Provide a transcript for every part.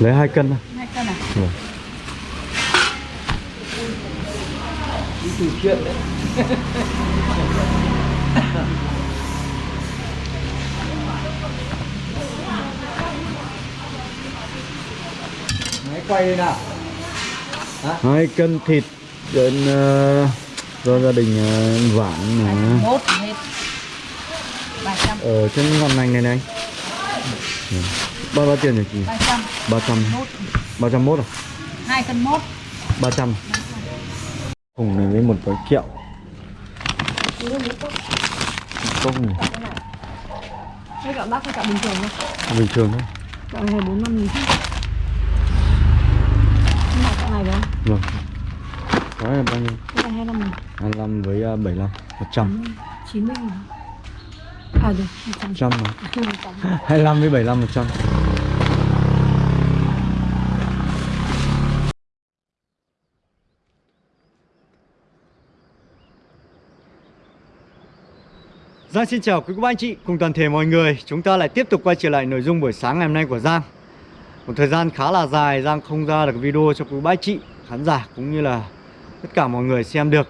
Lấy hai cân thôi. hai cân à Vâng. đi từ chuyện đấy máy quay đây nào Hai cân thịt đến ờ, do gia đình uh, vãng mà ở trên ngọn ngành này này. Ừ. Bao bao tiền nhỉ chị? ba trăm. 300 một. 301 à? hai cân mốt. 300 Cùng này với một gói kẹo. Cốc này. Cái gạo bác hay gạo bình thường thôi bình thường thôi. Gạo này 4 5 nghìn chứ gạo này phải không? Vâng. Gói là bao nhiêu? Cái này 25 nghìn. 25 với uh, 75 100 90 nghìn À được. 100 100 mà. 100 25 với 75 100 Giang xin chào quý cô bác anh chị cùng toàn thể mọi người. Chúng ta lại tiếp tục quay trở lại nội dung buổi sáng ngày hôm nay của Giang. Một thời gian khá là dài Giang không ra được video cho quý cô bác anh chị Khán giả cũng như là tất cả mọi người xem được.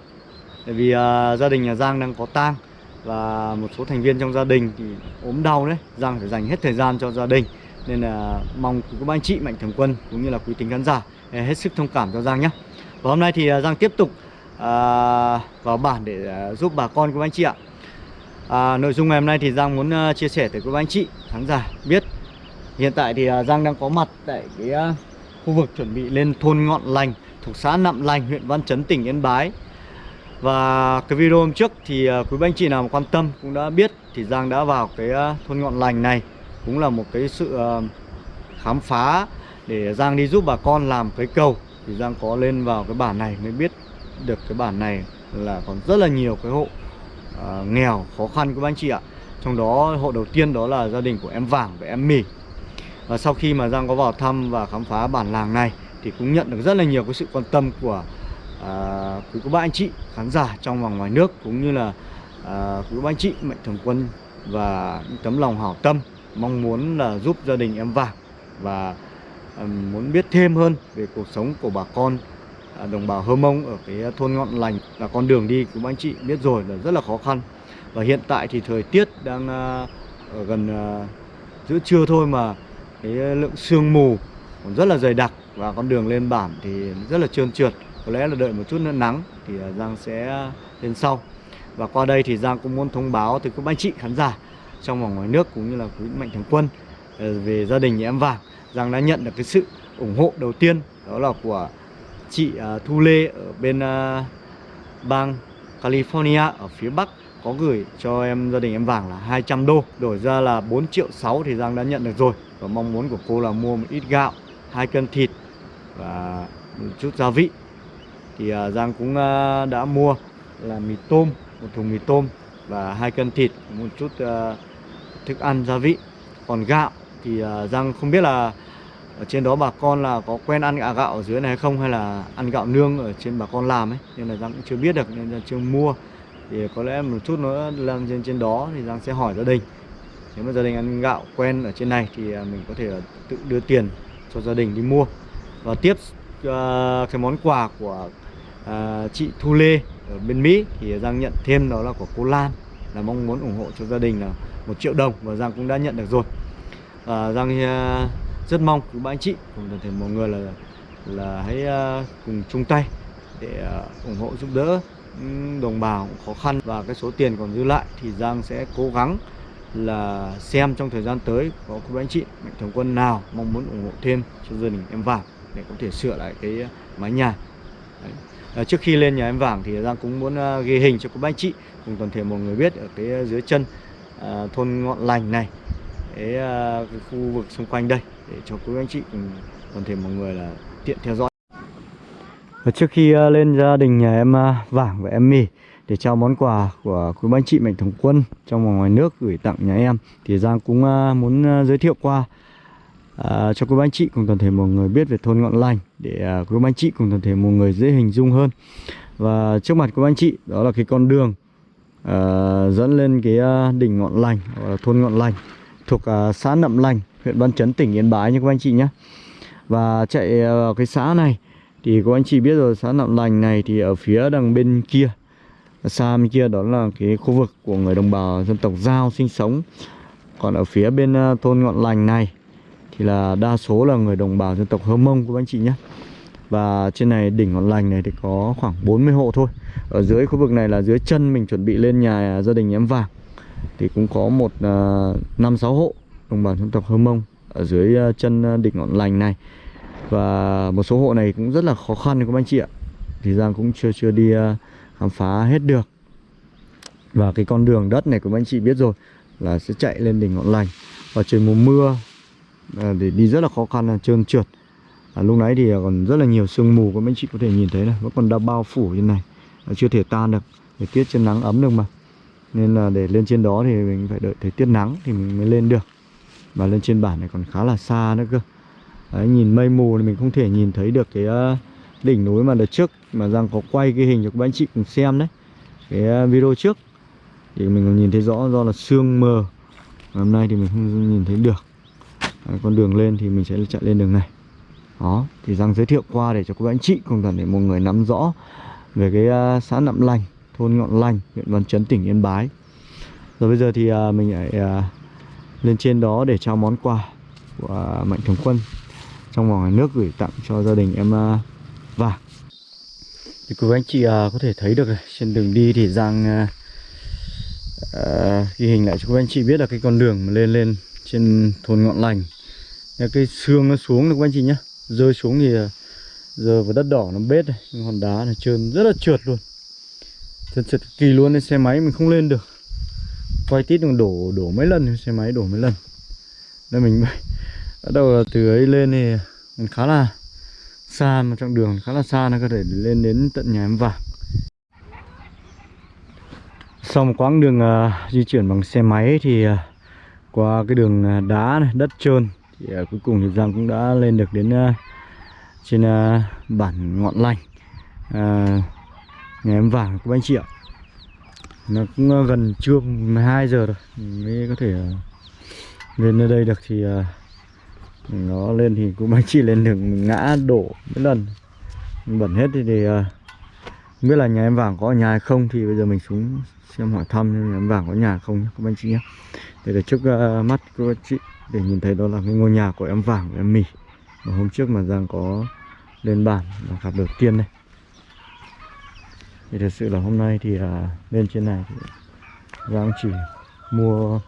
Tại vì à, gia đình nhà Giang đang có tang và một số thành viên trong gia đình thì ốm đau đấy Giang phải dành hết thời gian cho gia đình. Nên là mong quý cô bác anh chị Mạnh Thường Quân cũng như là quý tính khán giả à, Hết sức thông cảm cho Giang nhé. Và hôm nay thì à, Giang tiếp tục à, vào bản để à, giúp bà con của anh chị ạ. À, nội dung ngày hôm nay thì Giang muốn chia sẻ tới các anh chị khán giả biết. Hiện tại thì Giang đang có mặt tại cái khu vực chuẩn bị lên thôn Ngọn Lành thuộc xã Nậm Lành, huyện Văn Chấn, tỉnh Yên Bái. Và cái video hôm trước thì à, quý anh chị nào mà quan tâm cũng đã biết thì Giang đã vào cái à, thôn Ngọn Lành này. Cũng là một cái sự à, khám phá để Giang đi giúp bà con làm cái cầu. Thì Giang có lên vào cái bản này mới biết được cái bản này là còn rất là nhiều cái hộ à, nghèo khó khăn của anh chị ạ. Trong đó hộ đầu tiên đó là gia đình của em Vàng và em Mì. Và sau khi mà Giang có vào thăm và khám phá bản làng này thì cũng nhận được rất là nhiều cái sự quan tâm của à, quý cô bác anh chị khán giả trong và ngoài nước cũng như là à, quý cô bác anh chị mạnh thường quân và những tấm lòng hảo tâm mong muốn là giúp gia đình em Vàng và à, muốn biết thêm hơn về cuộc sống của bà con à, đồng bào Hơ Mông ở cái thôn Ngọn Lành. Là con đường đi cũng anh chị biết rồi là rất là khó khăn. Và hiện tại thì thời tiết đang à, ở gần à, giữa trưa thôi mà cái lượng sương mù còn rất là dày đặc và con đường lên bản thì rất là trơn trượt có lẽ là đợi một chút nữa, nắng thì à, Giang sẽ lên sau. Và qua đây thì Giang cũng muốn thông báo tới các anh chị khán giả trong và ngoài nước cũng như là quý mạnh thường quân à, về gia đình nhà em Vàng. Giang đã nhận được cái sự ủng hộ đầu tiên, đó là của chị à, Thu Lê ở bên bang California ở phía Bắc, có gửi cho em, gia đình em vàng là 200 đô. Đổi ra là 4 triệu 6 thì Giang đã nhận được rồi. Và mong muốn của cô là mua một ít gạo, hai cân thịt và một chút gia vị thì à, Giang cũng à, đã mua là mì tôm một thùng mì tôm và hai cân thịt một chút à, thức ăn gia vị. Còn gạo thì Giang không biết là ở trên đó bà con là có quen ăn gạo ở dưới này hay không hay là ăn gạo nương ở trên bà con làm ấy nên là Giang cũng chưa biết được nên là chưa mua. Thì có lẽ một chút nữa lên trên trên đó thì Giang sẽ hỏi gia đình. Nếu mà gia đình ăn gạo quen ở trên này thì mình có thể tự đưa tiền cho gia đình đi mua. Và tiếp uh, cái món quà của à, chị Thu Lê ở bên Mỹ thì Giang nhận thêm đó là của cô Lan là mong muốn ủng hộ cho gia đình là một triệu đồng và Giang cũng đã nhận được rồi. À, Giang à, rất mong các bạn anh chị cùng toàn thể mọi người là là hãy uh, cùng chung tay để uh, ủng hộ giúp đỡ đồng bào khó khăn và cái số tiền còn dư lại thì Giang sẽ cố gắng là xem trong thời gian tới có quý anh chị mạnh thường quân nào mong muốn ủng hộ thêm cho gia đình em vàng để có thể sửa lại cái mái nhà. À, trước khi lên nhà em vàng thì Giang cũng muốn ờ, ghi hình cho các anh chị. Cùng toàn thể mọi người biết ở cái ờ, dưới chân à, thôn ngọn lành này cái, à, cái khu vực xung quanh đây để cho quý anh chị cùng toàn thể mọi người là tiện theo dõi. Và trước khi lên gia đình nhà em uh, Vàng và em Mì để trao món quà của quý anh chị Mạnh Thường Quân trong và ngoài nước gửi tặng nhà em thì Giang cũng muốn giới thiệu qua À, cho quý anh chị cùng toàn thể mọi người biết về thôn Ngọn Lành để uh, quý anh chị cùng toàn thể mọi người dễ hình dung hơn. Và trước mặt quý anh chị đó là cái con đường uh, dẫn lên cái uh, đỉnh Ngọn Lành hoặc là thôn Ngọn Lành thuộc uh, xã Nậm Lành huyện Văn Chấn tỉnh Yên Bái nha các anh chị nhé. Và chạy vào cái xã này thì các anh chị biết rồi xã Nậm Lành này thì ở phía đằng bên kia xa bên kia đó là cái khu vực của người đồng bào dân tộc Giao sinh sống. Còn ở phía bên thôn Ngọn Lành này thì là đa số là người đồng bào dân tộc Hơ Mông của anh chị nhé. Và trên này, đỉnh Ngọn Lành này thì có khoảng 40 hộ thôi. Ở dưới khu vực này là dưới chân mình chuẩn bị lên nhà gia đình em vàng. Thì cũng có một à, năm sáu hộ đồng bào dân tộc Hơ Mông ở dưới à, chân à, đỉnh Ngọn Lành này. Và một số hộ này cũng rất là khó khăn các anh chị ạ. Thì Giang cũng chưa chưa đi khám phá hết được. Và cái con đường đất này của anh chị biết rồi là sẽ chạy lên đỉnh Ngọn Lành. Và trời mùa mưa Ờ, à, để đi rất là khó khăn là trơn trượt. À, lúc nãy thì còn rất là nhiều sương mù các anh chị có thể nhìn thấy này vẫn còn đã bao phủ trên này. À, chưa thể tan được thời tiết trên nắng ấm được mà. Nên là để lên trên đó thì mình phải đợi thời tiết nắng thì mình mới lên được. Và lên trên bản này còn khá là xa nữa cơ. Đấy, nhìn mây mù thì mình không thể nhìn thấy được cái ờ, đỉnh núi mà đợt trước. Mà Giang có quay cái hình cho các anh chị cùng xem đấy. Cái ờ, video trước. Thì mình còn nhìn thấy rõ do là sương mờ. Hôm nay thì mình không nhìn thấy được. Đấy, con đường lên thì mình sẽ chạy lên đường này. Đó thì Giang giới thiệu qua để cho các anh chị cùng toàn để mọi người nắm rõ về cái uh, xã Nậm Lành thôn Ngọn Lành huyện Văn Chấn tỉnh Yên Bái. Rồi bây giờ thì uh, mình lại uh, lên trên đó để trao món quà của Mạnh Thường Quân trong vòng ngoài nước gửi tặng cho gia đình em uh, và thì quý anh chị uh, có thể thấy được này, trên đường đi thì Giang uh, uh, ghi hình lại cho quý anh chị biết là cái con đường mà lên lên trên thôn Ngọn Lành. Cái xương nó xuống được các anh chị nhá. Rơi xuống thì à, giờ vào đất đỏ nó bết này nhưng hòn đá này trơn rất là trượt luôn. Trượt trượt kỳ luôn nên xe máy mình không lên được. Quay tít còn đổ đổ mấy lần xe máy đổ mấy lần. Nên mình bắt đầu là từ ấy lên thì mình khá là xa mà trong đường khá là xa nó có thể lên đến tận nhà em vàng. Sau một quãng đường uh, di chuyển bằng xe máy thì uh, qua cái đường à, đá này đất trơn. Thì à, cuối cùng thì Giang cũng đã lên được đến à, trên bản ngọn lành. À, nhà em vàng của anh chị ạ. Nó cũng gần trưa 12 giờ rồi mới có thể lên nơi đây được. Thì nó lên thì cũng anh chị lên đường ngã đổ mấy lần. Bẩn hết thì, thì uh, không biết là nhà em vàng có ở nhà hay không thì bây giờ mình xuống xem hỏi thăm em vàng có nhà không nhé các anh chị nhé để để trước uh, mắt các anh chị để nhìn thấy đó là cái ngôi nhà của em vàng của em mì. Mà hôm trước mà Giang có lên bản và gặp đầu tiên đây. Thì thật sự là hôm nay thì uh, lên trên này thì Giang chỉ mua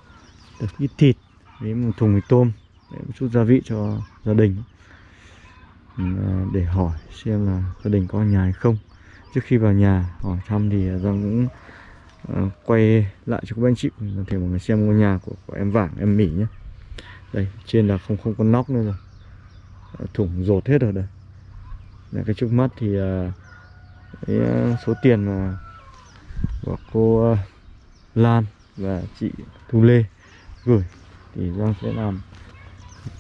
được ít thịt với một thùng mì tôm để một chút gia vị cho gia đình. À, để hỏi xem là gia đình có nhà hay không. Trước khi vào nhà hỏi thăm thì Giang cũng à, quay lại cho các anh chị thể mọi người xem ngôi nhà của, của em vàng em mỉ nhé. Đây trên là không không có nóc nữa rồi. À, thủng rột hết rồi đây. Là cái trước mắt thì à, cái số tiền mà của cô Lan và chị Thu Lê gửi thì Giang sẽ làm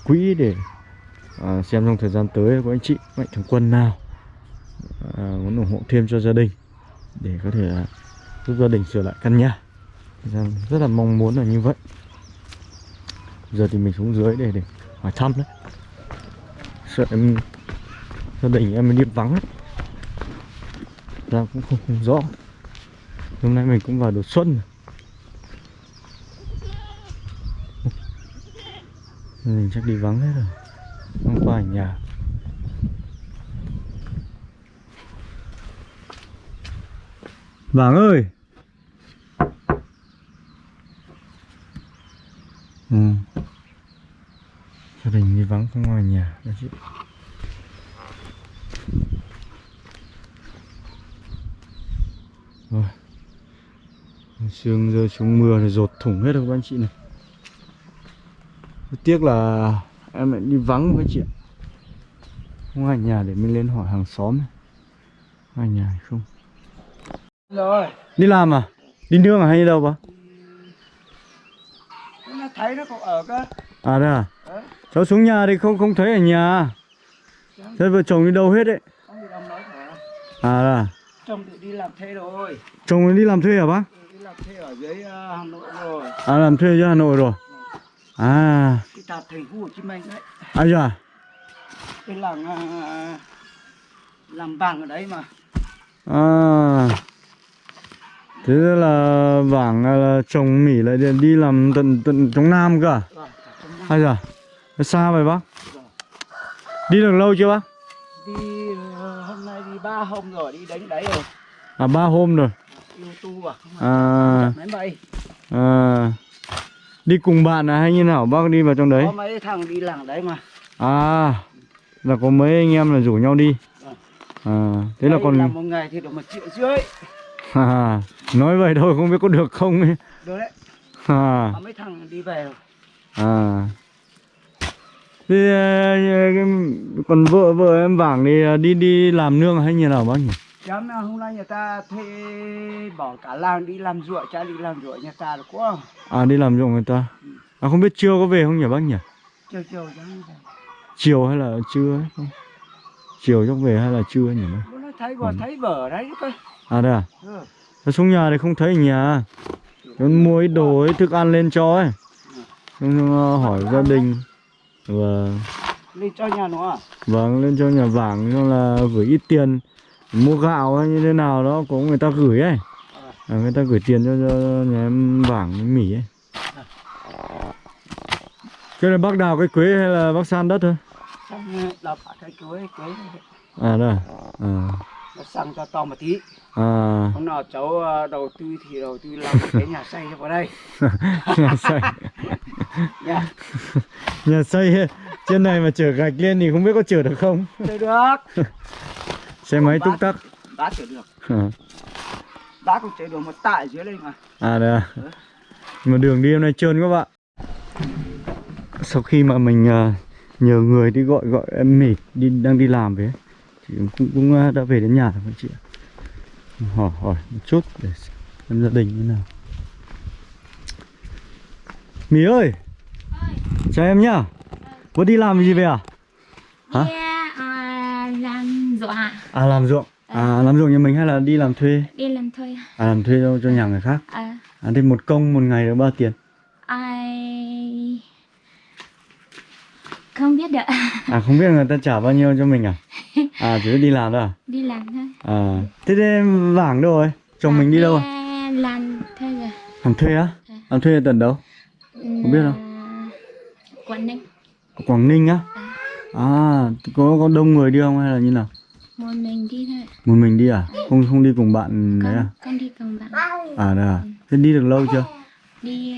quỹ để à, xem trong thời gian tới có anh chị mạnh thường quân nào à, muốn ủng hộ thêm cho gia đình để có thể à, giúp gia đình sửa lại căn nhà rất là mong muốn là như vậy. Giờ thì mình xuống dưới để để hỏi thăm đấy. Sợ em gia đình em đi vắng ấy. ra cũng không, không rõ. Hôm nay mình cũng vào đầu xuân rồi. mình chắc đi vắng hết rồi. Không có ở nhà. Vàng ơi Ừ Gia đình đi vắng không có ở chị Rồi Sương rơi xuống mưa thì rột thủng hết rồi các anh chị này tiếc là em lại đi vắng với chị ạ Không ai nhà để mình lên hỏi hàng xóm này. Ai nhà hay không rồi Đi làm à? Đi nương à hay đi đâu bà? thấy nó còn ở cơ À đây à? Đấy. Cháu xuống nhà thì không không thấy ở nhà. Thế vợ chồng đi đâu hết đấy? À đây à? chồng tự đi làm thuê rồi. Chồng đi làm thuê hả bác? Ừ, đi làm thuê ở dưới ờ, hà nội rồi. À làm thuê cho Hà Nội rồi. À. Đi tạp thành phố hồ chí minh đấy. À dạ. Cái làng à, làm vàng ở đấy mà. À. Thế là vàng là trồng mỉ lại đi- làm tận tận trong Nam cơ à? Vâng, Hay giờ xa vậy bác? Đi được lâu chưa bác? đi ờ, hôm nay đi ba hôm rồi đi đánh đấy rồi. À ba hôm rồi. Yêu tu à. À, à. Đi cùng bạn à hay như nào? Bác đi vào trong đấy? có mấy thằng đi làng đấy mà. À Là có mấy anh em là rủ nhau đi. Vâng. À Thế là còn làm một ngày thì được một triệu rưỡi. À, Nói vậy thôi không biết có được không ấy. Được đấy. À, mấy thằng đi về rồi. À. Thế ờ, còn vợ vợ em vàng thì ờ, đi đi làm nương hay như nào bác nhỉ? Chán à, hôm nay nhà ta thuê bỏ cả làng đi làm ruộng, cha đi làm ruộng nhà ta được quá. À đi làm ruộng người ta À không biết trưa có về không nhỉ bác nhỉ? Chiều chiều. Chiều hay là trưa ấy không? Chiều chắc về hay là trưa nhỉ nay thấy bò thấy bờ đấy cơ. À đây à? Ừ. Nó xuống nhà thì không thấy nhà Con mua ít đồ ấy, thức ăn lên cho ấy Xong ờ, hỏi gia đình Và Lên cho nhà nó à? vâng lên cho nhà vàng xong là gửi ít tiền Mua gạo hay như thế nào đó có người ta gửi ấy à, Người ta gửi tiền cho, cho nhà em vàng mỉ ấy Cái là bác đào cái quế hay là bác san đất thôi? Xong đập cả cái cưới cưới À đây à? à. nó sang cho to một tí. À, Hôm nào cháu ờ, đầu tư thì đầu tư làm cái nhà xây cho vào đây. nhà xây Nha. Nhà xây trên này mà chở gạch lên thì không biết có chở được không? Chơi được. Xe máy túc tắc. Đá chở được. À, Đá cũng chở được một tại dưới đây mà. à đây à. Mà đường đi hôm nay trơn các bạn. Sau khi mà mình à, nhờ người đi gọi gọi em mỉ đi đang đi làm về Thì cũng, cũng à, đã về đến nhà rồi các chị ạ. Hỏi hỏi một chút để xem gia đình như nào. Mỉ ơi Chào em nhá Có đi làm gì về à? Hả? Đi à, làm ruộng ạ À làm ruộng À làm ruộng nhà mình hay là đi làm thuê? Đi làm thuê À làm thuê cho, cho nhà người khác à, À thì một công một ngày được bao tiền? ai không biết được À không biết người ta trả bao nhiêu cho mình à? À chỉ biết đi làm thôi à? đi làm thôi À thế thế vàng đâu rồi? Chồng mình đi đâu rồi? à, làm thuê rồi Làm thuê á? Làm thuê ở tận đâu? Không biết đâu. Quảng Ninh Quảng Ninh á? À có có đông người đi không hay là như nào? một mình đi thôi Một mình đi à? Không không đi cùng bạn đấy con, à? con đi cùng bạn À đây à? Thế đi được lâu chưa? đi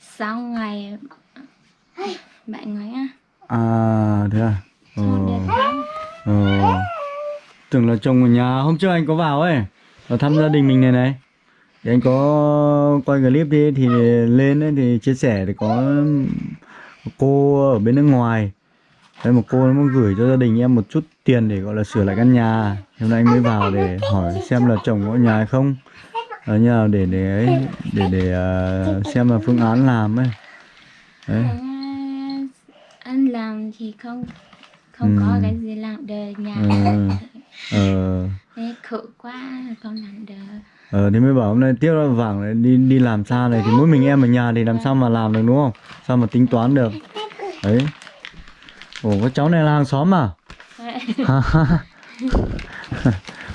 sáu ngày bảy ngày á À thế à? Ờ. Ờ. Tưởng là chồng ở nhà hôm trước anh có vào ấy Vào thăm gia đình mình này này Thì anh có quay clip đi thì lên ấy thì chia sẻ thì có một cô ở bên nước ngoài. Đấy một cô nó muốn gửi cho gia đình em một chút tiền để gọi là sửa lại căn nhà. Hôm nay anh mới vào để hỏi xem là chồng có nhà hay không. Ở như nào để để ấy để để ờ, xem là phương án làm ấy. Đấy. À, anh làm thì không không có Ừ. cái gì làm được nhà. Ờ ờ. Thế khổ quá không làm được Ờ thì mới bảo hôm nay tiếp là vàng này, đi đi làm xa này thì mỗi mình em ở nhà thì làm sao mà làm được đúng không? Sao mà tính toán được? Đấy. Ồ có cháu này là hàng xóm à?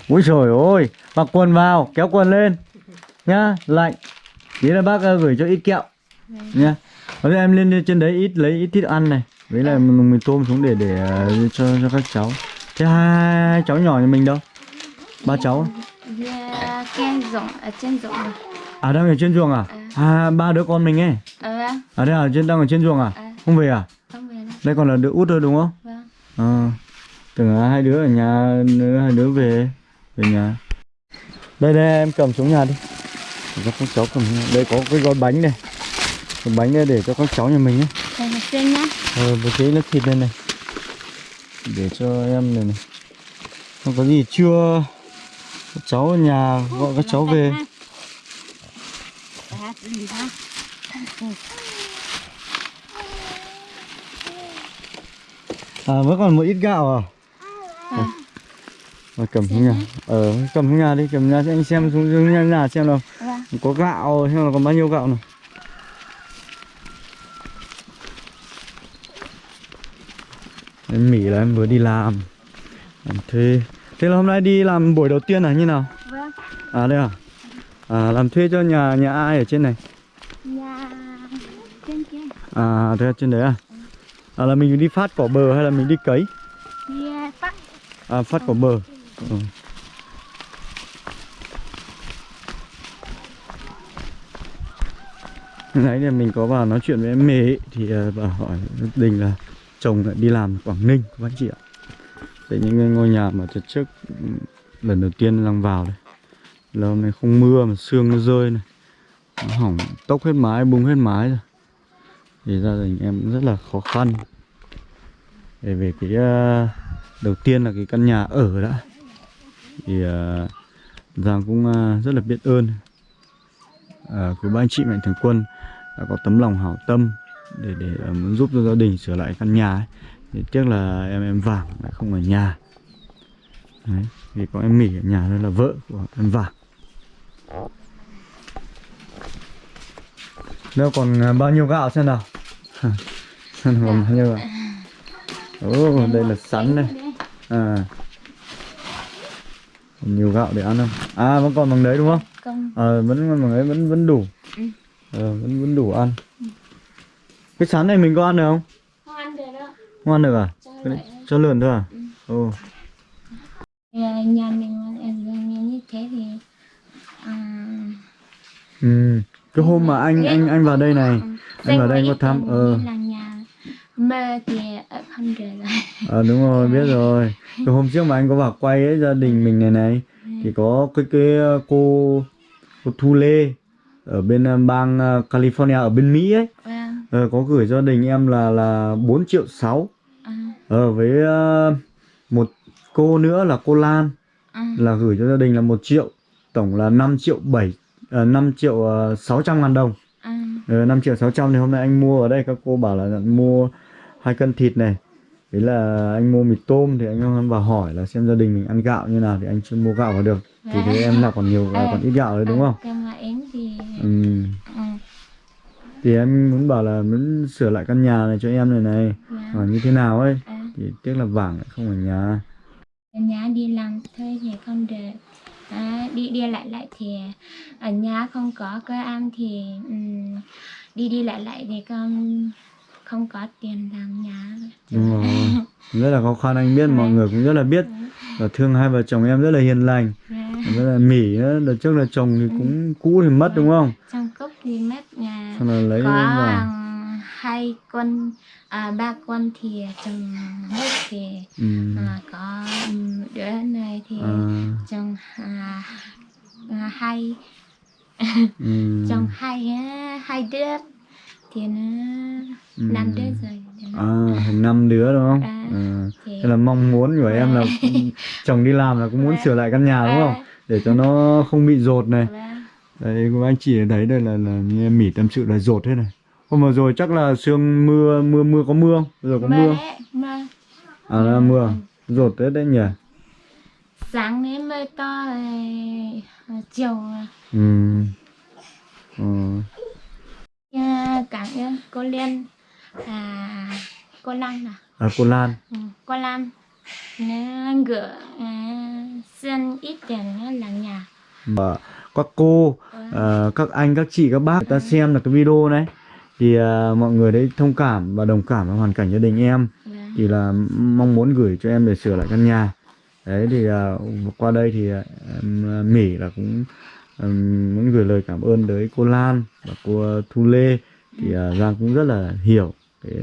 Úi trời ơi, mặc quần vào, kéo quần lên nhá, lạnh. thế là bác ờ, gửi cho ít kẹo nhá. Bây giờ em lên trên đấy ít lấy ít thịt ăn này, với lại mình, tôm xuống để để ờ, cho cho các cháu. Thế hai, hai cháu nhỏ nhà mình đâu? Ba cháu. Dạ, cái ruộng ở trên ruộng À đang ở trên ruộng à? À ba đứa con mình ấy. Vâng, À đây ở trên đang ở trên ruộng à? À. Không về à? không về đâu Đây còn là đứa út thôi đúng không? Vâng Ờ. Tưởng là hai đứa ở nhà, nữa hai đứa về về nhà. Đây đây em cầm xuống nhà đi. Cho các cháu cầm. Đây có cái gói bánh này. Cái bánh đây để cho các cháu nhà mình ấy. Đây là trên nhá Ờ một cái lớp thịt đây này. Để cho em này này. Không có gì chưa các cháu ở nhà gọi các cháu về. À vẫn còn một ít gạo à? Mà cầm xuống nhà. Ờ cầm xuống nhà đi, cầm nhà cho anh xem xuống xuống nhà, nhà xem nào. Vâng Có gạo xem là còn bao nhiêu gạo nào. Em Mỹ là em vừa đi làm Làm thuê Thế là hôm nay đi làm buổi đầu tiên là như nào? Vâng. À đây à? À làm thuê cho nhà nhà ai ở trên này? Nhà trên kia. À thế trên đấy à? À là mình đi phát cỏ bờ hay là mình đi cấy? Đi à, phát. À phát cỏ bờ ừ. Nãy thì mình có vào nói chuyện với em mê ấy, thì ờ, bà hỏi đình là chồng lại đi làm Quảng Ninh các anh chị ạ. Đấy những ngôi nhà mà trước trước lần đầu tiên đang vào đây. Là hôm nay không mưa mà sương nó rơi này. Nó hỏng tốc hết mái, bung hết mái rồi. Thì gia đình em rất là khó khăn. Để về cái ờ, đầu tiên là cái căn nhà ở đã. Thì ờ, Giang cũng ờ, rất là biết ơn uh, quý ba anh chị mạnh thường quân đã có tấm lòng hảo tâm để để ờ, muốn giúp cho gia đình sửa lại căn nhà ấy. Tiếc là em em vàng lại không ở nhà Đấy, vì có em Mỹ ở nhà đây là vợ của em vàng Đâu còn ờ, bao nhiêu gạo xem nào Xem còn bao nhiêu gạo Ồ, đây là sắn này À Còn nhiều gạo để ăn không? À, vẫn còn bằng đấy đúng không? Công. Ờ, vẫn còn bằng đấy vẫn vẫn đủ Ừ. Ờ, vẫn vẫn đủ ăn Cái sắn này mình có ăn được không? Ăn được à? Cho cho lợn thôi à? Ồ, À, nhà mình như thế thì à, ừ. Cái hôm mà anh anh anh vào đây này Anh vào đây anh có thăm Ờ, là nhà mơ thì ở không được rồi. ờ đúng rồi, biết rồi Cái hôm trước mà anh có vào quay ấy, gia đình mình này này Thì có cái cái ờ, cô Cô Thu Lê Ở bên ờ, bang ờ, California, ở bên Mỹ ấy Vâng. ờ, Có gửi gia đình em là là 4 triệu 6 À, Ờ, với ờ, một cô nữa là cô Lan. À, là gửi cho gia đình là 1 triệu tổng là 5 triệu 7 uh, 5 triệu uh, 600 ngàn đồng. À, ờ, 5 triệu 600 thì hôm nay anh mua ở đây. Các cô bảo là mua hai cân thịt này. Đấy là anh mua mì tôm thì anh vào hỏi là xem gia đình mình ăn gạo như nào thì anh chưa mua gạo vào được. Thì thế em là còn nhiều À. còn ít gạo đấy đúng không? Cái mà em thì Ừ. ừ, Thì em muốn bảo là muốn sửa lại căn nhà này cho em này này. Dạ. hoặc như thế nào ấy? À, thì tiếc là vàng không ở nhà. Ở nhà đi làm thuê thì không được. À, đi đi lại lại thì ở nhà không có cơ ăn thì ừm, đi đi lại lại thì con không có tiền làm nhà. Đúng rồi. Rất là khó khăn anh biết mọi người cũng rất là biết. Và thương hai vợ chồng em rất là hiền lành. Dạ. Rất là mỉ Đợt trước là chồng thì cũng cũ thì mất đúng không? Trong cốc thì mất nhà. Xong là lấy có hai con à, ba con thì chồng hết thì ừ. à, có ừm, đứa này thì à, chồng à, à, hai ừ. chồng hai á, hai đứa thì nó Ừ. năm đứa rồi à, thành năm đứa đúng không À, à. thì Thế là mong muốn của em là chồng đi làm là cũng muốn sửa lại căn nhà đúng không để cho nó không bị rột này Vâng. đấy anh chị thấy đây là, là như em mỉ tâm sự là rột thế này hôm vừa rồi chắc là sương mưa mưa mưa có mưa giờ có Mưa mưa. đấy, mưa. à là mưa. Rột thế đấy nhỉ? Sáng đến mưa to rồi à, chiều à, ừ. À, cảm ơn cô Liên. À, cô Lan à? À cô Lan. Ừ, cô Lan. Nó gửi à, xin ít tiền nó là nhà. Mà các cô ờ, các anh các chị các bác người ta xem được cái video này thì ờ, mọi người đấy thông cảm và đồng cảm với hoàn cảnh gia đình em. Vâng. thì là mong muốn gửi cho em để sửa lại căn nhà. Đấy thì ờ, qua đây thì ờ, em ờ, Mỹ là cũng ừm, muốn gửi lời cảm ơn tới cô Lan và cô Thu Lê. Thì ờ, Giang cũng rất là hiểu cái,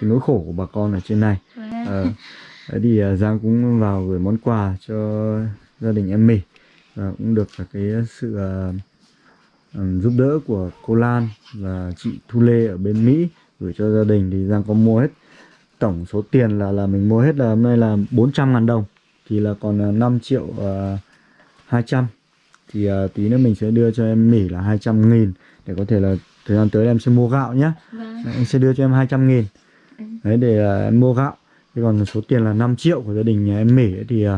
cái nỗi khổ của bà con ở trên này. Ờ, đấy thì ờ, Giang cũng vào gửi món quà cho gia đình em Mỹ. Và cũng được là cái sự ừm, giúp đỡ của cô Lan và chị Thu Lê ở bên Mỹ gửi cho gia đình thì Giang có mua hết. Tổng số tiền là là mình mua hết là hôm nay là 400 ngàn đồng thì là còn là 5 triệu uh, 200 thì uh, tí nữa mình sẽ đưa cho em Mỹ là 200 nghìn để có thể là thời gian tới em sẽ mua gạo nhé Vâng. anh sẽ đưa cho em 200 nghìn. Đấy để uh, em mua gạo. Thế còn số tiền là 5 triệu của gia đình nhà em Mỹ ấy, thì uh,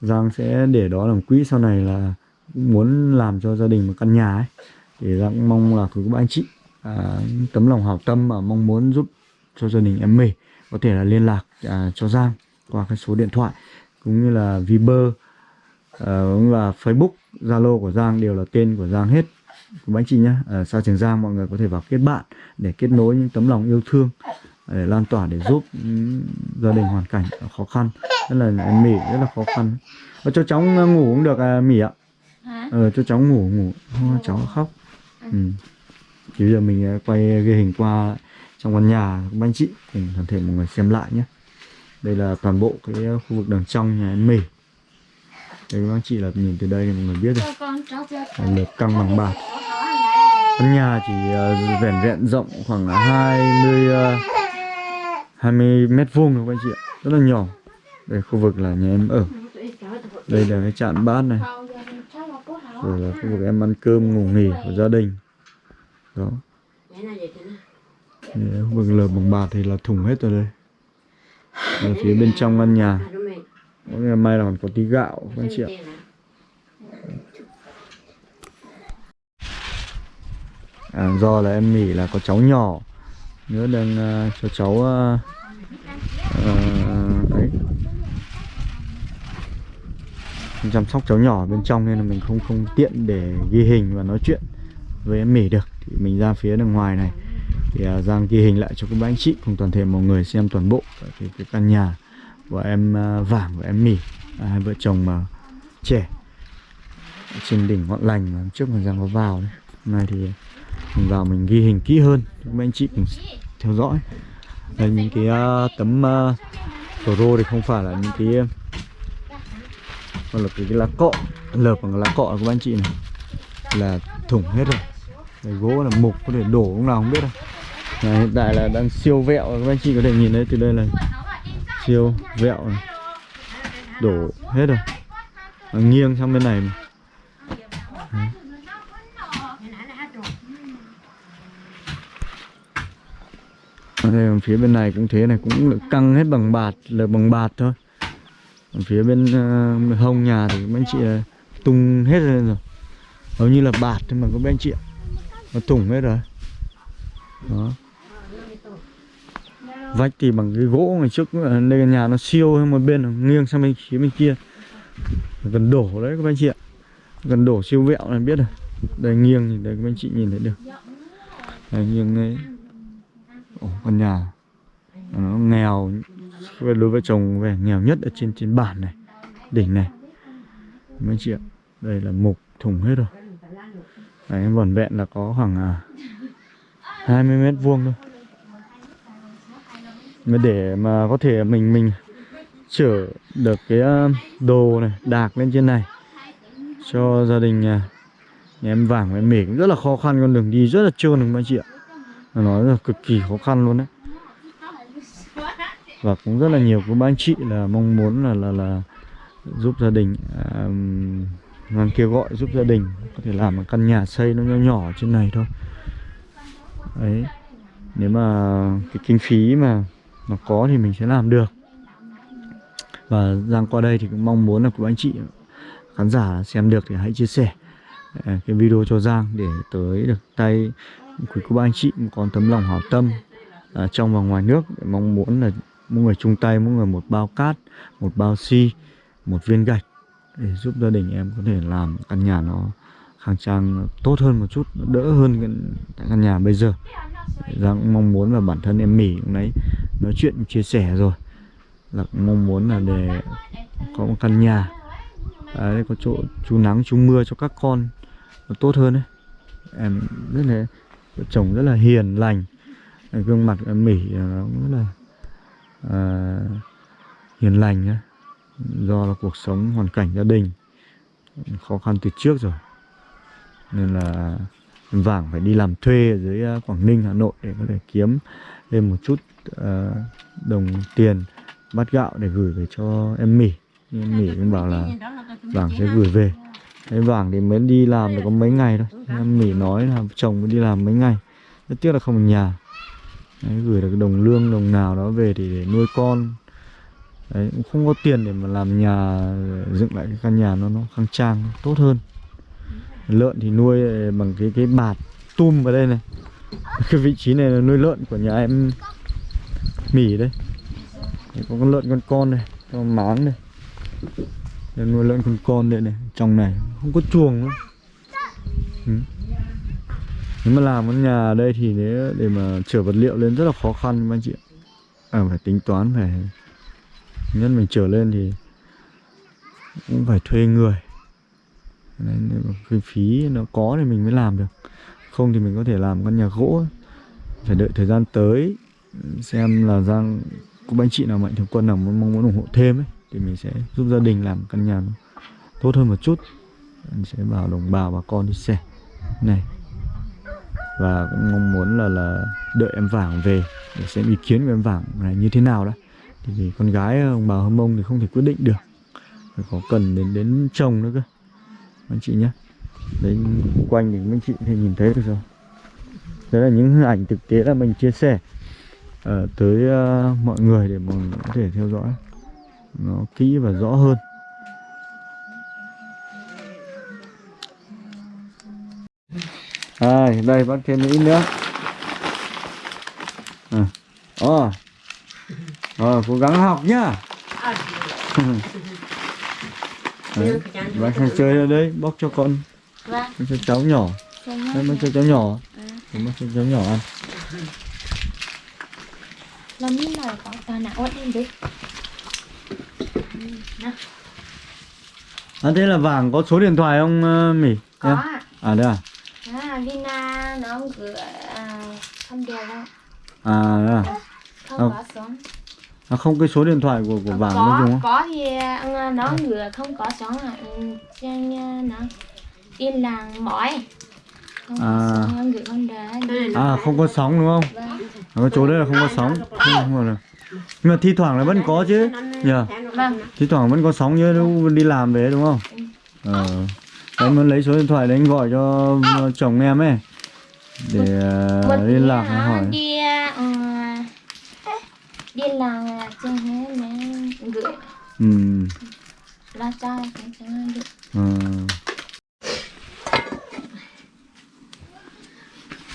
Giang sẽ để đó làm quỹ. Sau này là muốn làm cho gia đình một căn nhà ấy thì Giang cũng mong là quý các anh chị à, tấm lòng hảo tâm mà mong muốn giúp cho gia đình em mì có thể là liên lạc à, cho Giang qua cái số điện thoại cũng như là Viber ờ, cũng là Facebook Zalo của Giang đều là tên của Giang hết. Của anh chị nhé à, xa Trường Giang mọi người có thể vào kết bạn để kết nối những tấm lòng yêu thương để lan tỏa để giúp gia đình hoàn cảnh khó khăn. Rất là em mỉ rất là khó khăn. Và cho cháu ngủ cũng được à, mỉ ạ hả ờ, cho cháu ngủ ngủ. Ô, cháu khóc. Ừ. thì bây giờ mình à, quay ghi hình qua trong căn nhà của anh chị cùng toàn thể mọi người xem lại nhé. Đây là toàn bộ cái khu vực đằng trong nhà em mỉ đây các anh chị là nhìn từ đây thì mọi người biết rồi. Là lợp căng bằng bạc. Căn nhà chỉ uh, vẻn vẹn rộng khoảng là 20 uh, 20 mét vuông các anh chị ạ. Rất là nhỏ. Đây khu vực là nhà em ở. Đây là cái chạn bát này rồi là khu vực em ăn cơm ngủ nghỉ của gia đình. Đó. Khu vực lợp bằng bạt thì là thủng hết rồi đây. Là phía bên trong căn nhà. Có ngày mai là còn có tí gạo các anh chị ạ. À, do là em nghỉ là có cháu nhỏ. Nữa đang uh, à, cho cháu uh, uh, chăm sóc cháu nhỏ bên trong nên là mình không không tiện để ghi hình và nói chuyện với em mỉ được. Thì mình ra phía đằng ngoài này. Thì uh, Giang ghi hình lại cho các bác anh chị cùng toàn thể mọi người xem toàn bộ cái, cái căn nhà của em uh, vàng và em mỉ à, hai vợ chồng mà trẻ ở trên đỉnh ngọn lành mà trước mà Giang có vào đấy. Hôm nay thì mình vào mình ghi hình kỹ hơn cho các bác anh chị cùng theo dõi. Đây những cái uh, tấm à, uh, rô thì không phải là những cái uh, còn là cái, cái lá cọ lợp bằng lá cọ của các anh chị này là thủng hết rồi cái gỗ là mục có thể đổ lúc nào không biết đâu hiện tại là đang siêu vẹo các anh chị có thể nhìn thấy từ đây là siêu vẹo này. đổ hết rồi Nó nghiêng sang bên này mà. Đấy. Ở đây phía bên này cũng thế này cũng căng hết bằng bạt là bằng bạt thôi phía bên uh, hông nhà thì mấy anh chị là tung hết lên rồi. Hầu như là bạt nhưng mà các anh chị nó thủng hết rồi. Đó. Vách thì bằng cái gỗ ngày trước ờ, đây nhà nó siêu hơn một bên nghiêng sang bên phía bên kia. Gần đổ đấy các anh chị ạ. Gần đổ siêu vẹo này biết rồi. Đây nghiêng thì đây các anh chị nhìn thấy được. Đây nghiêng đấy Ồ, căn nhà. Nó nghèo về đối với chồng vẻ nghèo nhất ở trên trên bản này đỉnh này. Mấy chị ạ đây là mục thủng hết rồi. Đấy, em vỏn vẹn là có khoảng à, 20 mét vuông thôi. Mà để mà có thể mình mình chở được cái à, đồ này đạc lên trên này cho gia đình nhà, nhà em vàng và em mỉ cũng rất là khó khăn con đường đi rất là trơn được mấy chị ạ? Nói là cực kỳ khó khăn luôn đấy và cũng rất là nhiều các ba anh chị là mong muốn là là là giúp gia đình à, kêu gọi giúp gia đình có thể làm một căn nhà xây nó nhỏ nhỏ trên này thôi. Đấy. Nếu mà cái kinh phí mà mà có thì mình sẽ làm được. Và Giang qua đây thì cũng mong muốn là của anh chị khán giả xem được thì hãy chia sẻ ờ, cái video cho Giang để tới được tay quý cô bác anh chị còn tấm lòng hảo tâm à, trong và ngoài nước. Để mong muốn là mỗi người chung tay mỗi người một bao cát một bao xi một viên gạch để giúp gia đình em có thể làm căn nhà nó khang trang tốt hơn một chút đỡ hơn cái tại căn nhà bây giờ. Giang cũng mong muốn và bản thân em mỉ cũng đấy nói chuyện chia sẻ rồi. Là mong muốn là để có một căn nhà. Đấy, có chỗ chú nắng chú mưa cho các con nó tốt hơn đấy em rất là chồng rất là hiền lành. Gương mặt em mỉ à, nó cũng rất là à, hiền lành nhá. Do là cuộc sống hoàn cảnh gia đình khó khăn từ trước rồi. Nên là em vàng phải đi làm thuê ở dưới à, Quảng Ninh Hà Nội để có thể kiếm thêm một chút uh, đồng tiền bát gạo để gửi về cho em mỉ. Em mỉ cũng bảo là vàng sẽ gửi về. Cái vàng thì mới đi làm được có mấy ngày thôi. Em mỉ nói là chồng mới đi làm mấy ngày. Rất tiếc là không ở nhà Đấy, gửi được đồng lương đồng nào đó về thì để nuôi con. Đấy, cũng không có tiền để mà làm nhà dựng lại cái căn nhà nó nó khang trang tốt hơn. Lợn thì nuôi ờ, bằng cái cái bạt tum vào đây này. Cái vị trí này là nuôi lợn của nhà em mỉ đây Đấy, có con lợn con con này con máng này đây nuôi lợn con con đây này trong này không có chuồng nữa. Ừ nếu mà làm cái nhà ở đây thì nếu để mà chở vật liệu lên rất là khó khăn anh chị ạ. À, phải tính toán phải nhất mình trở lên thì cũng phải thuê người. Nên nếu cái phí nó có thì mình mới làm được. Không thì mình có thể làm căn nhà gỗ. Phải đợi thời gian tới xem là Giang cũng anh chị nào mạnh thường quân nào muốn mong muốn ủng hộ thêm ấy thì mình sẽ giúp gia đình làm căn nhà nó tốt hơn một chút. Mình sẽ bảo đồng bào bà con đi xe này và cũng mong muốn là là đợi em vàng về để xem ý kiến của em vàng này như thế nào đó thì vì con gái ờ, ông bà hâm mông thì không thể quyết định được. Phải có cần đến đến chồng nữa cơ. Anh chị nhé đấy quanh thì anh chị thì nhìn thấy được rồi. Đấy là những hình ảnh thực tế là mình chia sẻ uh, tới uh, mọi người để mọi người có thể theo dõi. Nó kỹ và rõ hơn. À, đây bác thêm ít nữa. À. Ồ. Ờ, cố gắng học nhá. Đấy, bác sang chơi ở đây bóc cho con. Vâng, bóc cho cháu nhỏ. Đây nhé. cho cháu nhỏ. Bóc cho cháu nhỏ ăn. Làm như nào có tao nào lên đi. à thế là vàng có số điện thoại không ờ, mỉ? Có ạ. à đây à À, Lina nó gửi à, không được đâu. À đây à. Không Ờ. có sống. à không cái số điện thoại của của vàng nó dùng có không có thì à, nó gửi không có sống à Ừ, trên à, nó yên làng mỏi. Không có À. à không có sóng đúng không? Vâng. À, cái chỗ đấy là không có sóng. Không, không nhưng mà thi thoảng là vẫn có chứ. Nhờ vâng. Thi thoảng vẫn có sóng như lúc đi làm về đúng không? Ờ. Em muốn lấy số điện thoại đấy anh gọi cho chồng em ấy để ờ, một liên lạc nó hỏi. đi à, ừ, đi làng à, trên thế này gửi. Ừ. Lo cho cái cho nó được. Ờ.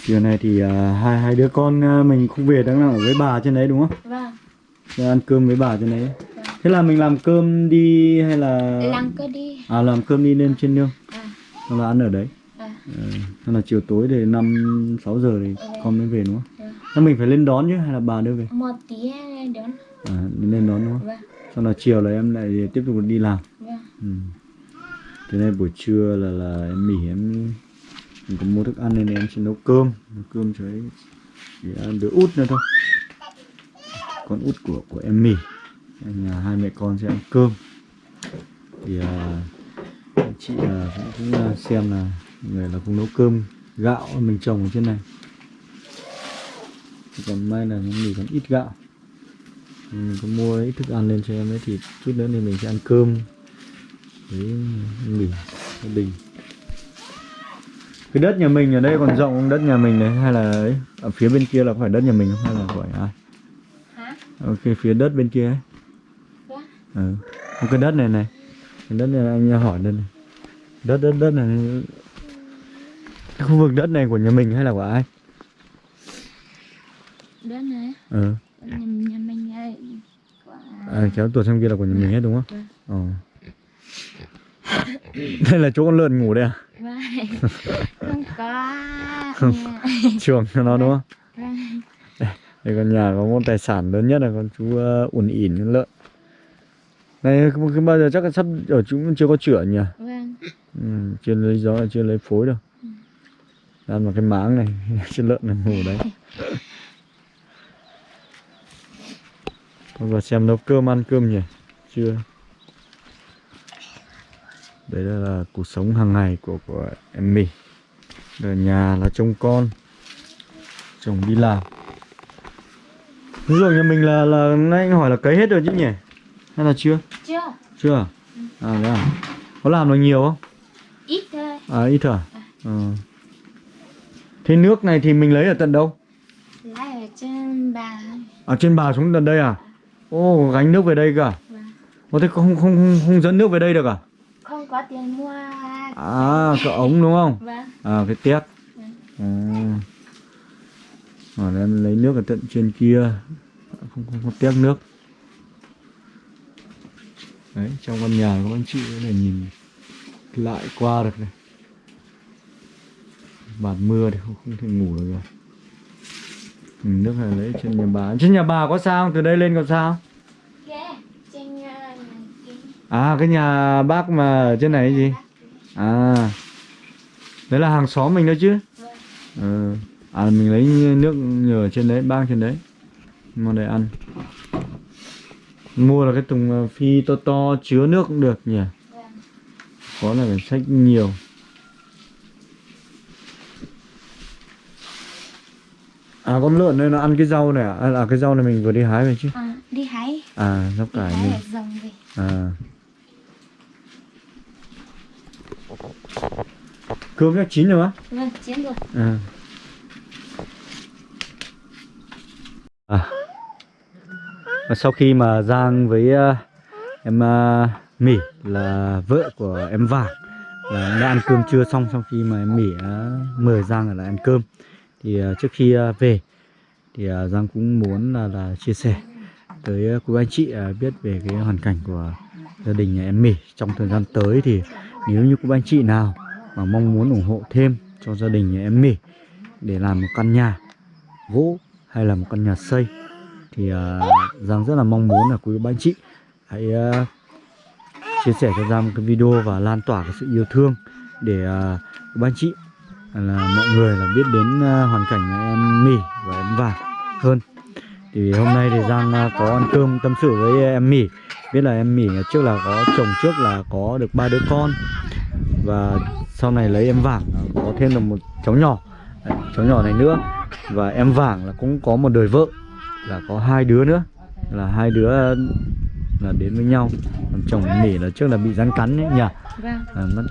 chiều này thì ờ, hai hai đứa con ờ, mình không về đang ở với bà trên đấy đúng không? Vâng. Để ăn cơm với bà trên đấy. Thế là mình làm cơm đi hay là làng cứ đi. À làm cơm đi lên trên nương à, xong là ăn ở đấy. à, ừ. xong là chiều tối thì năm sáu giờ thì con mới về đúng không? Ừ. Thế mình phải lên đón chứ hay là bà đưa về? Một tí đến à lên đón đúng không? Vâng. Xong là chiều là em lại tiếp tục đi làm. Vâng. Ừ. thế này buổi trưa là là em mỉ em mình có mua thức ăn nên em sẽ nấu cơm. Nấu cơm cho ấy để ăn đứa út nữa thôi. Con út của của em mỉ Nên nhà hai mẹ con sẽ ăn cơm. Thì anh chị à, cũng, cũng à, xem là người là cũng nấu cơm gạo mình trồng ở trên này. Còn may là mỉ còn ít gạo. Mình có mua ít thức ăn lên cho em ấy thì chút nữa thì mình sẽ ăn cơm. Với mì gia đình. Cái đất nhà mình ở đây còn rộng không? Đất nhà mình đấy hay là ấy? Ở phía bên kia là có phải đất nhà mình không? Hay là phải ai? Hả? Ok phía đất bên kia ấy. Ừ. Cái đất này này. Cái đất này anh hỏi đây này. Đất đất đất này khu vực đất này của nhà mình hay là của ai đến này ừ. nhà, nhà mình của à, kéo tuột sang kia là của nhà mình hết đúng không Vâng. ờ đây là chỗ con lợn ngủ đây à Vâng. không có Không. chuồng cho nó đúng không Vâng. đây con nhà có một tài sản lớn nhất là con chú uh, ủn ỉn con lợn này bao giờ chắc là sắp ở chúng chưa có chữa nhỉ Vâng. ừ, chưa lấy gió chưa lấy phối đâu ăn vào cái máng này trên lợn này ngủ đấy. Thôi vào xem nấu cơm ăn cơm nhỉ? Chưa? Đấy là, là cuộc sống hàng ngày của của em mì. Ở nhà là trông con chồng đi làm. Ví dụ nhà mình là là nãy anh hỏi là cấy hết rồi chứ nhỉ? Hay là chưa? Chưa. Chưa à? À thế à? Có làm được nhiều không? Ít thôi. À ít à. Ờ. thế nước này thì mình lấy ở tận đâu? Lấy ở trên bà. Ở trên bà xuống tận đây à? Ô gánh nước về đây cả Vâng. Ô thế không không không không dẫn nước về đây được à? Không có tiền mua. À cái ống đúng không? Vâng. À cái tét Vâng. à. à em lấy nước ở tận trên kia. Không, không có tiếc nước. Đấy trong căn nhà các anh chị có thể nhìn lại qua được này bạt mưa thì không, không thể ngủ được rồi. Ừ, nước này lấy trên nhà bà. Trên nhà bà có sao không? từ đây lên có sao? Nhà kia. À cái nhà bác mà ở trên này gì? À đấy là hàng xóm mình đó chứ? Ừ. à mình lấy nước nhờ trên đấy bang trên đấy. Mua để ăn. Mua là cái thùng ờ, phi to to chứa nước cũng được nhỉ? Có là phải sách nhiều à con lợn đây nó ăn cái rau này à? à là cái rau này mình vừa đi hái về chứ? À, đi hái. À rau cải mình rồng về. À. Cơm chắc chín rồi á? Vâng chiến rồi. À. À. Và sau khi mà Giang với uh, em uh, Mỹ là vợ của em Vàng là đã ăn cơm trưa xong sau khi mà em Mỹ đã mời Giang ở lại ăn cơm thì à, trước khi à, về thì à, Giang cũng muốn là, là chia sẻ tới quý anh chị biết về cái hoàn cảnh của gia đình nhà em Mỹ trong thời gian tới. Thì nếu như quý anh chị nào mà mong muốn ủng hộ thêm cho gia đình nhà em Mỹ để làm một căn nhà gỗ hay là một căn nhà xây thì Giang rất là mong muốn là quý anh chị hãy chia sẻ cho Giang một cái video và lan tỏa cái sự yêu thương để các quý anh chị là mọi người là biết đến à, hoàn cảnh em mỉ và em Vàng hơn. Thì hôm nay thì Giang à, có ăn cơm tâm sự với em mỉ biết là em mỉ trước là có chồng trước là có được ba đứa con. Và sau này lấy em Vàng có thêm được một cháu nhỏ à, cháu nhỏ này nữa. Và em Vàng là cũng có một đời vợ, là có hai đứa nữa, là hai đứa là đến với nhau. Còn chồng Mỹ là trước là bị rắn cắn ấy nhỉ? Vâng. À, mất.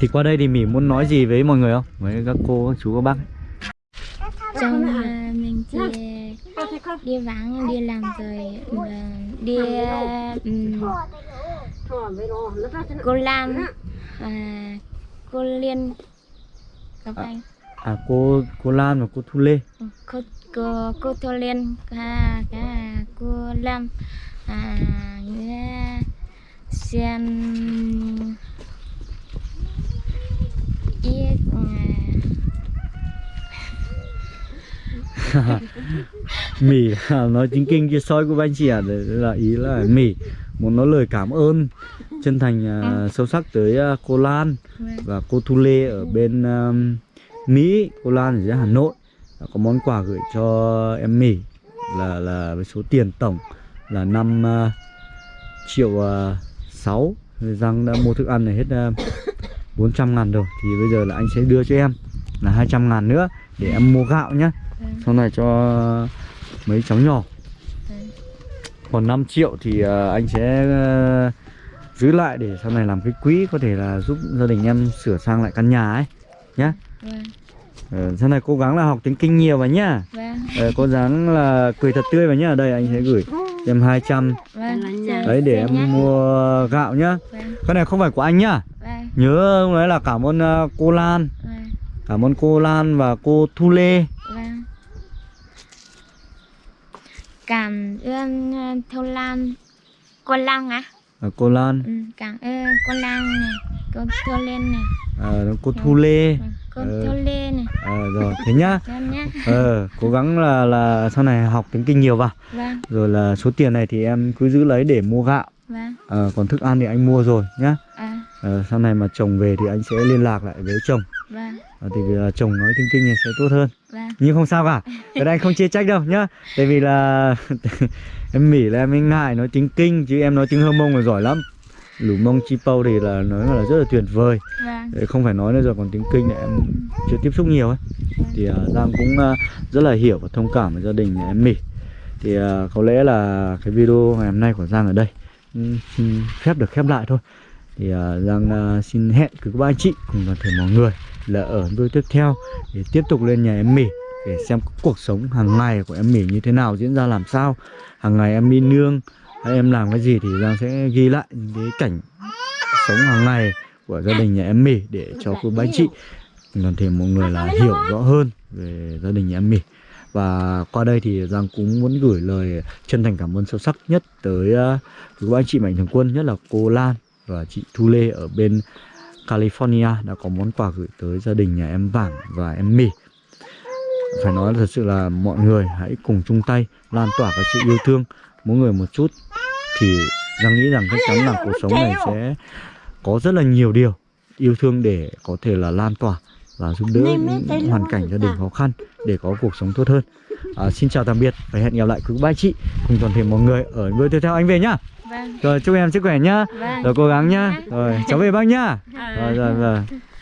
thì qua đây thì Mỹ muốn nói gì với mọi người không? Với các cô các chú các bác chồng à, mình thì đi vắng đi làm rồi mà đi um, cô Lan à, cô Liên các anh. à cô cô Lan và cô Thu Lê. Cô cô cô Thu Liên cả cả cô Lâm à nghe xem. Ít Mỹ là nói chính kinh chia soi của anh chị à là ý là Mỹ muốn nói lời cảm ơn chân thành à, sâu sắc tới à, cô Lan và cô Thu Lê ở bên à, Mỹ cô Lan ở dưới Hà Nội. Đã có món quà gửi cho em Mỹ là là với số tiền tổng là 5 uh, triệu uh, 6 Giang đã mua thức ăn này hết uh, 400 ngàn rồi. Thì bây giờ là anh sẽ đưa cho em là 200 ngàn nữa để em mua gạo nhá. Sau này cho mấy cháu nhỏ. Còn 5 triệu thì uh, anh sẽ uh, giữ lại để sau này làm cái quỹ có thể là giúp gia đình em sửa sang lại căn nhà ấy nhá. Ờ, sau này cố gắng là học tiếng kinh nhiều vào nhá. Vâng. Ờ, cố gắng là cười thật tươi vào nhá. Đây anh sẽ gửi em 200 vâng đấy để em mua gạo nhá. Vâng. Cái này không phải của anh nhá. Vâng. Nhớ ông nói là cảm ơn ờ, cô Lan. Vâng. Cảm ơn cô Lan và cô Thu Lê. Vâng. Cảm ơn ờ, Thu Lan. Cô Lan à? Ờ, cô Lan. Ừ, cảm ơn cô Lan này cô Thu Liên này. Ờ, cô Thu Lê. Vâng, cô Ờ. Thu Lê này. Ờ, rồi thế nhá. Ờ, cố gắng là là sau này học tiếng kinh nhiều vào. Vâng. Rồi là số tiền này thì em cứ giữ lấy để mua gạo. Vâng. Ờ, còn thức ăn thì anh mua rồi nhá. À. Ờ, sau này mà chồng về thì anh sẽ liên lạc lại với chồng. Vâng. Ờ, thì vì là chồng nói tiếng kinh thì sẽ tốt hơn. Vâng. Nhưng không sao cả. Cái này anh không chê trách đâu nhá. Tại vì là em mỉ là em ngại nói tiếng kinh chứ em nói tiếng hơ mông là giỏi lắm lũ mông chi pâu thì là nói là rất là tuyệt vời. Vâng. Không phải nói nữa rồi còn tiếng kinh thì em chưa tiếp xúc nhiều ấy. Thì uh, giang cũng uh, rất là hiểu và thông cảm với gia đình em mỉ. Thì uh, có lẽ là cái video ngày hôm nay của giang ở đây xin phép được khép lại thôi. Thì uh, giang uh, xin hẹn các bạn anh chị cùng toàn thể mọi người là ở video tiếp theo để tiếp tục lên nhà em mỉ để xem cuộc sống hàng ngày của em mỉ như thế nào diễn ra làm sao hàng ngày em đi nương em làm cái gì thì giang sẽ ghi lại những cái cảnh sống hàng ngày của gia đình nhà em mì để cho cô bác chị. Toàn thể mọi người là hiểu rõ hơn về gia đình nhà em mì và qua đây thì Giang cũng muốn gửi lời chân thành cảm ơn sâu sắc nhất tới quý cô anh chị mạnh thường quân, nhất là cô Lan và chị Thu Lê ở bên California đã có món quà gửi tới gia đình nhà em Vàng và em Mì phải nói thật sự là mọi người hãy cùng chung tay, lan tỏa cái sự yêu thương mỗi người một chút thì Giang nghĩ rằng chắc chắn là cuộc sống này sẽ có rất là nhiều điều yêu thương để có thể là lan tỏa và giúp đỡ những hoàn cảnh gia đình khó khăn để có cuộc sống tốt hơn. À, xin chào tạm biệt và hẹn gặp lại quý ba chị cùng toàn thể mọi người ở video tiếp theo anh về nhá. vâng Rồi chúc em sức khỏe nhá. vâng Rồi cố gắng nhá. Rồi cháu về bác nhá. Ờ. Rồi rồi rồi.